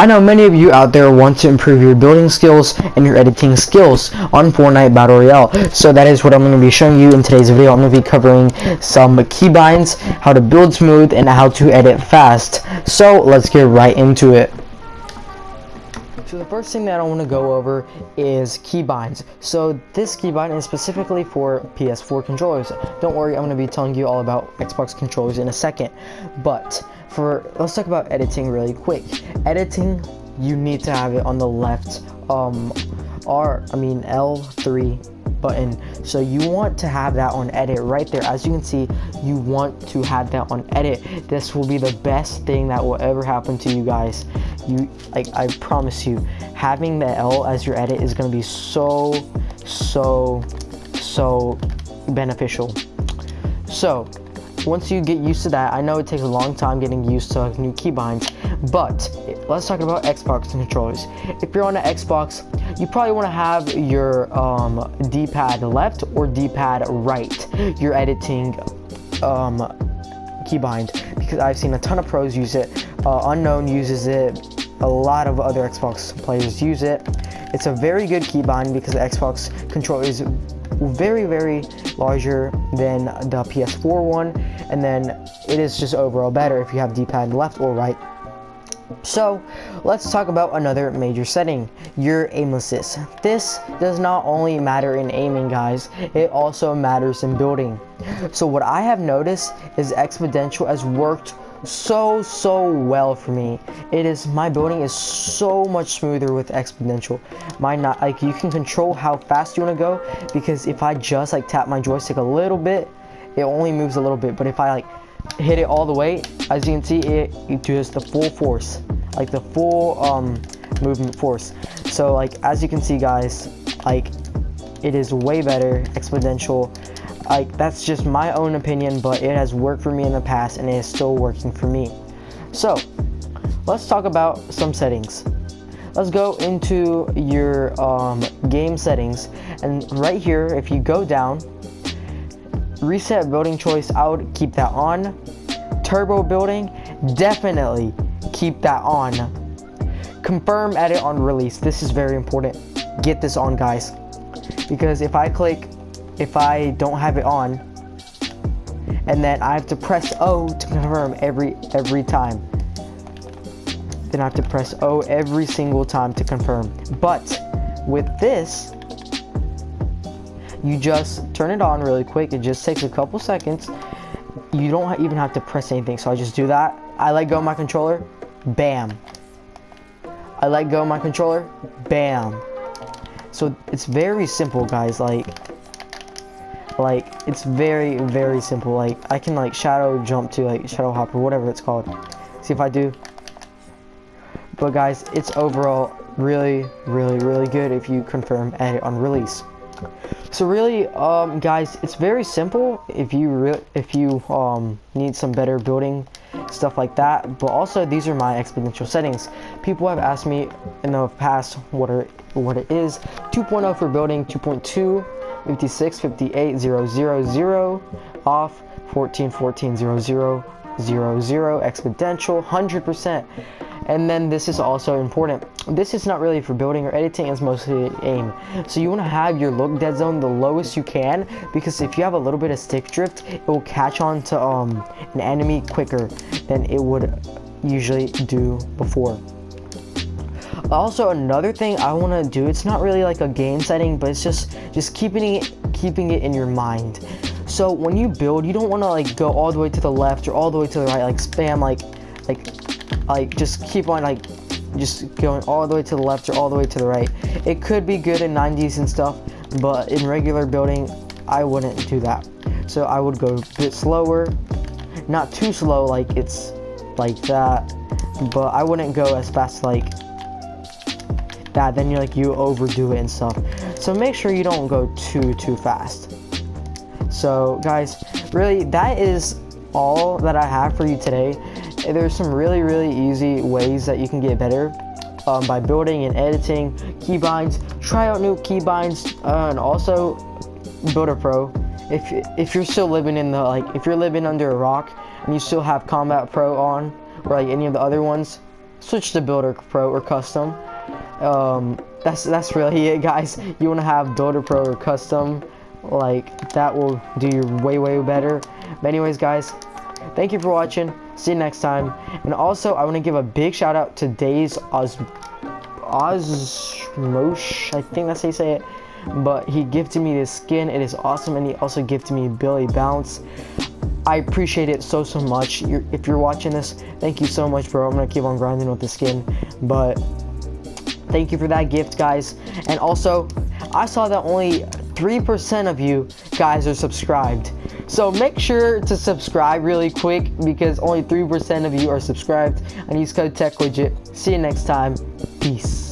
I know many of you out there want to improve your building skills and your editing skills on Fortnite Battle Royale. So that is what I'm going to be showing you in today's video. I'm going to be covering some keybinds, how to build smooth, and how to edit fast. So let's get right into it. So the first thing that I want to go over is keybinds. So this keybind is specifically for PS4 controllers. Don't worry, I'm going to be telling you all about Xbox controllers in a second. But for let's talk about editing really quick. Editing, you need to have it on the left um R I mean L3 button. So you want to have that on edit right there. As you can see you want to have that on edit. This will be the best thing that will ever happen to you guys. You like I promise you having the L as your edit is going to be so so so beneficial. So once you get used to that, I know it takes a long time getting used to new keybinds, but let's talk about Xbox controllers. If you're on an Xbox, you probably want to have your um, D-pad left or D-pad right. You're editing um, keybind because I've seen a ton of pros use it. Uh, Unknown uses it. A lot of other Xbox players use it. It's a very good keybind because the Xbox controller is very, very larger than the PS4 one, and then it is just overall better if you have D-pad left or right. So, let's talk about another major setting, your aim assist. This does not only matter in aiming, guys, it also matters in building. So what I have noticed is Exponential has worked so so well for me it is my building is so much smoother with exponential my not like you can control how fast you want to go because if i just like tap my joystick a little bit it only moves a little bit but if i like hit it all the way. As you can see it, it does the full force like the full um movement force. So like as you can see guys like it is way better exponential. Like that's just my own opinion but it has worked for me in the past and it is still working for me. So let's talk about some settings. Let's go into your um, game settings. And right here if you go down reset building choice I would keep that on. Turbo building definitely keep that on. Confirm edit on release. This is very important. Get this on guys. Because if I click if I don't have it on and then I have to press O to confirm every every time then I have to press O every single time to confirm. But with this you just turn it on really quick. It just takes a couple seconds. You don't even have to press anything so I just do that. I let go of my controller bam. I let go of my controller bam. So it's very simple guys like like it's very very simple. Like i can like shadow jump to like shadow hop or whatever it's called. See if i do? But guys it's overall really really really good if you confirm edit on release so really um guys it's very simple if you if you um need some better building stuff like that. But also these are my exponential settings. People have asked me in the past what are what it is. 2.0 for building 2.2 56 58 0, 0, 000 off 14 14 0 0 0 0 exponential 100% and then this is also important. This is not really for building or editing it's mostly aim. So you want to have your look dead zone the lowest you can because if you have a little bit of stick drift it will catch on to um, an enemy quicker than it would usually do before. Also another thing i want to do it's not really like a game setting but it's just just keeping it keeping it in your mind. So when you build you don't want to like go all the way to the left or all the way to the right like spam like like like just keep on like just going all the way to the left or all the way to the right. It could be good in 90s and stuff but in regular building i wouldn't do that. So i would go a bit slower. Not too slow like it's like that but i wouldn't go as fast like that. Then you're like you overdo it and stuff. So make sure you don't go too too fast. So guys really that is all that i have for you today there's some really really easy ways that you can get better um, by building and editing keybinds try out new keybinds uh, and also builder pro if if you're still living in the like if you're living under a rock and you still have combat pro on or like any of the other ones switch to Builder Pro or Custom. Um, that's that's really it, guys. You want to have Builder Pro or Custom, like that will do you way way better. But anyways, guys, thank you for watching. See you next time. And also, I want to give a big shout out to Days Oz Osmosh. I think that's how you say it. But he gifted me this skin. It is awesome, and he also gifted me Billy Bounce. I appreciate it so so much. You're, if you're watching this, thank you so much, bro. I'm gonna keep on grinding with the skin, but thank you for that gift, guys. And also, I saw that only 3% of you guys are subscribed. So make sure to subscribe really quick because only 3% of you are subscribed and use code TechLegit. See you next time. Peace.